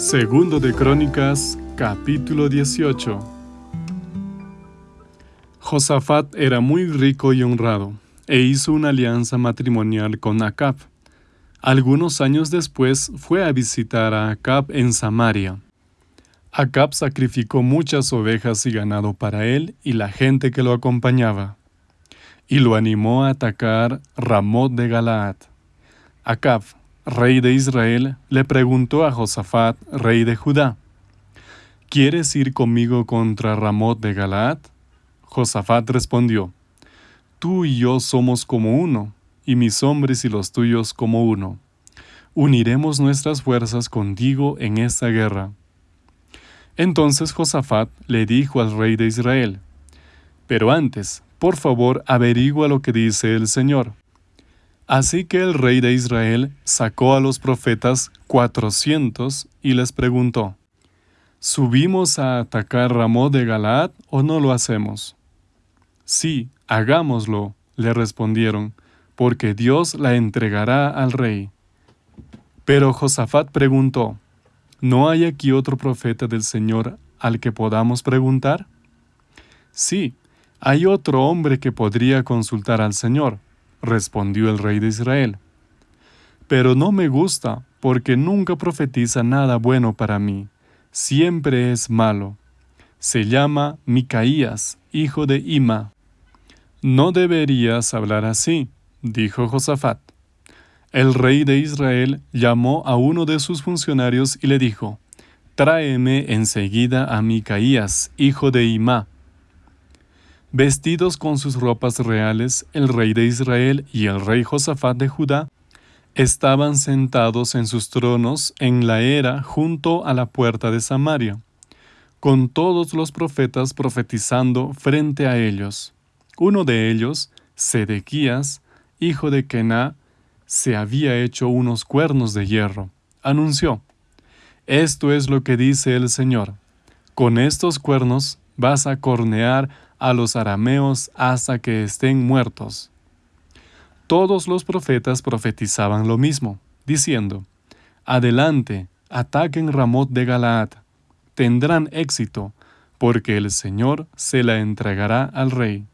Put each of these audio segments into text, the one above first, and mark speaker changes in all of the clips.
Speaker 1: Segundo de Crónicas, capítulo 18. Josafat era muy rico y honrado, e hizo una alianza matrimonial con Acab. Algunos años después fue a visitar a Acab en Samaria. Acab sacrificó muchas ovejas y ganado para él y la gente que lo acompañaba, y lo animó a atacar Ramot de Galaad. Acab, rey de Israel, le preguntó a Josafat, rey de Judá, ¿Quieres ir conmigo contra Ramot de Galaad? Josafat respondió, Tú y yo somos como uno, y mis hombres y los tuyos como uno. Uniremos nuestras fuerzas contigo en esta guerra. Entonces Josafat le dijo al rey de Israel, Pero antes, por favor, averigua lo que dice el Señor. Así que el rey de Israel sacó a los profetas cuatrocientos y les preguntó, ¿Subimos a atacar Ramón de Galaad o no lo hacemos? Sí, hagámoslo, le respondieron, porque Dios la entregará al rey. Pero Josafat preguntó, ¿No hay aquí otro profeta del Señor al que podamos preguntar? Sí, hay otro hombre que podría consultar al Señor respondió el rey de Israel. Pero no me gusta, porque nunca profetiza nada bueno para mí, siempre es malo. Se llama Micaías, hijo de Ima. No deberías hablar así, dijo Josafat. El rey de Israel llamó a uno de sus funcionarios y le dijo, Tráeme enseguida a Micaías, hijo de Ima. Vestidos con sus ropas reales, el rey de Israel y el rey Josafat de Judá estaban sentados en sus tronos en la era junto a la puerta de Samaria, con todos los profetas profetizando frente a ellos. Uno de ellos, Sedequías, hijo de Kená, se había hecho unos cuernos de hierro. Anunció, Esto es lo que dice el Señor, con estos cuernos vas a cornear a los arameos hasta que estén muertos. Todos los profetas profetizaban lo mismo, diciendo, Adelante, ataquen Ramot de Galaad, tendrán éxito, porque el Señor se la entregará al rey.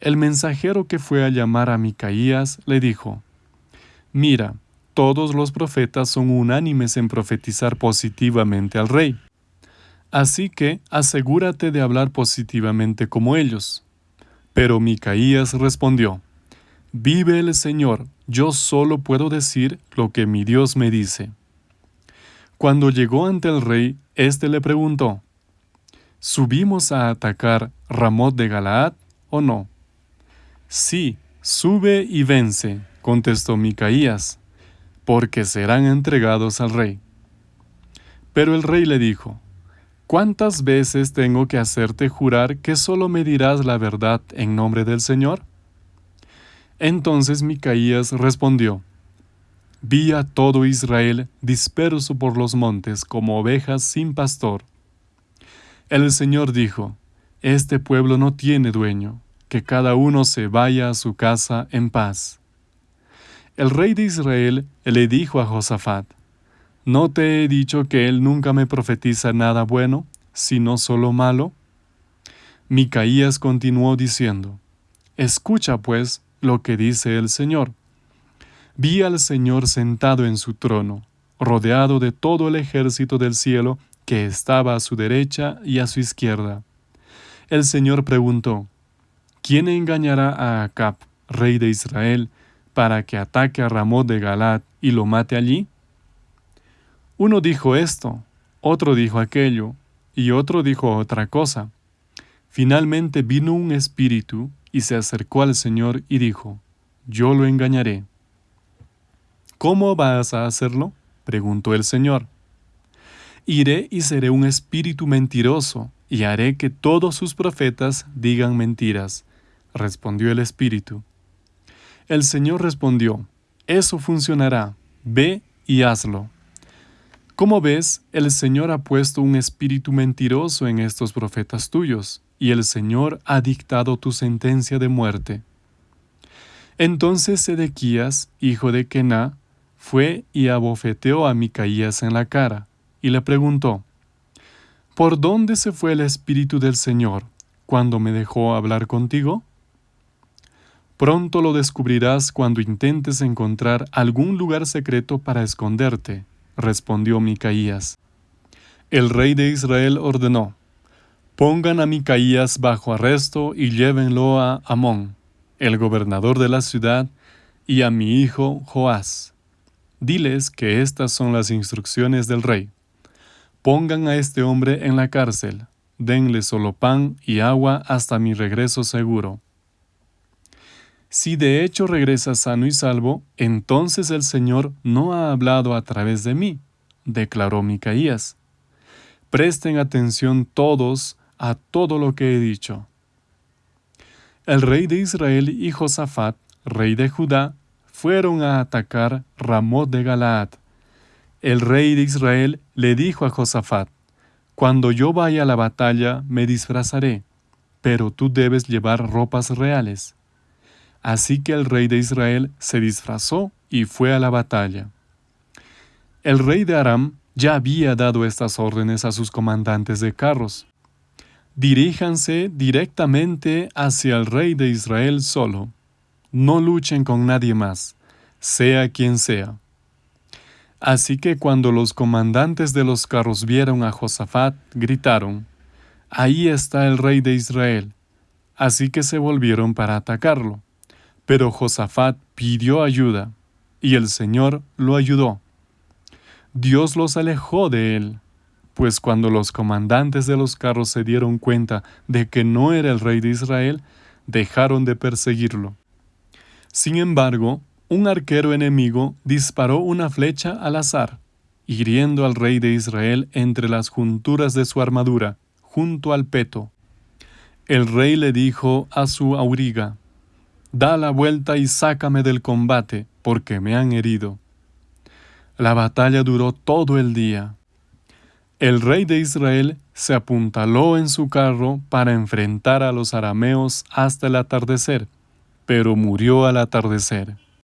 Speaker 1: El mensajero que fue a llamar a Micaías le dijo, Mira, todos los profetas son unánimes en profetizar positivamente al rey. Así que asegúrate de hablar positivamente como ellos. Pero Micaías respondió, Vive el Señor, yo solo puedo decir lo que mi Dios me dice. Cuando llegó ante el rey, éste le preguntó, ¿Subimos a atacar Ramot de Galaad o no? Sí, sube y vence, contestó Micaías, porque serán entregados al rey. Pero el rey le dijo, ¿Cuántas veces tengo que hacerte jurar que solo me dirás la verdad en nombre del Señor? Entonces Micaías respondió, Vi a todo Israel disperso por los montes como ovejas sin pastor. El Señor dijo, Este pueblo no tiene dueño, que cada uno se vaya a su casa en paz. El rey de Israel le dijo a Josafat, ¿No te he dicho que él nunca me profetiza nada bueno, sino solo malo? Micaías continuó diciendo, Escucha pues lo que dice el Señor. Vi al Señor sentado en su trono, rodeado de todo el ejército del cielo que estaba a su derecha y a su izquierda. El Señor preguntó, ¿Quién engañará a Acab, rey de Israel, para que ataque a Ramón de Galat y lo mate allí? Uno dijo esto, otro dijo aquello, y otro dijo otra cosa. Finalmente vino un espíritu y se acercó al Señor y dijo, Yo lo engañaré. ¿Cómo vas a hacerlo? preguntó el Señor. Iré y seré un espíritu mentiroso, y haré que todos sus profetas digan mentiras, respondió el espíritu. El Señor respondió, Eso funcionará, ve y hazlo. Como ves, el Señor ha puesto un espíritu mentiroso en estos profetas tuyos, y el Señor ha dictado tu sentencia de muerte. Entonces Sedequías, hijo de Kená, fue y abofeteó a Micaías en la cara, y le preguntó, ¿Por dónde se fue el Espíritu del Señor cuando me dejó hablar contigo? Pronto lo descubrirás cuando intentes encontrar algún lugar secreto para esconderte, respondió Micaías. El rey de Israel ordenó, Pongan a Micaías bajo arresto y llévenlo a Amón, el gobernador de la ciudad, y a mi hijo Joás. Diles que estas son las instrucciones del rey. Pongan a este hombre en la cárcel, denle solo pan y agua hasta mi regreso seguro. Si de hecho regresa sano y salvo, entonces el Señor no ha hablado a través de mí, declaró Micaías. Presten atención todos a todo lo que he dicho. El rey de Israel y Josafat, rey de Judá, fueron a atacar Ramot de Galaad. El rey de Israel le dijo a Josafat, Cuando yo vaya a la batalla me disfrazaré, pero tú debes llevar ropas reales. Así que el rey de Israel se disfrazó y fue a la batalla. El rey de Aram ya había dado estas órdenes a sus comandantes de carros. Diríjanse directamente hacia el rey de Israel solo. No luchen con nadie más, sea quien sea. Así que cuando los comandantes de los carros vieron a Josafat, gritaron, Ahí está el rey de Israel. Así que se volvieron para atacarlo. Pero Josafat pidió ayuda, y el Señor lo ayudó. Dios los alejó de él, pues cuando los comandantes de los carros se dieron cuenta de que no era el rey de Israel, dejaron de perseguirlo. Sin embargo, un arquero enemigo disparó una flecha al azar, hiriendo al rey de Israel entre las junturas de su armadura, junto al peto. El rey le dijo a su auriga, Da la vuelta y sácame del combate, porque me han herido. La batalla duró todo el día. El rey de Israel se apuntaló en su carro para enfrentar a los arameos hasta el atardecer, pero murió al atardecer.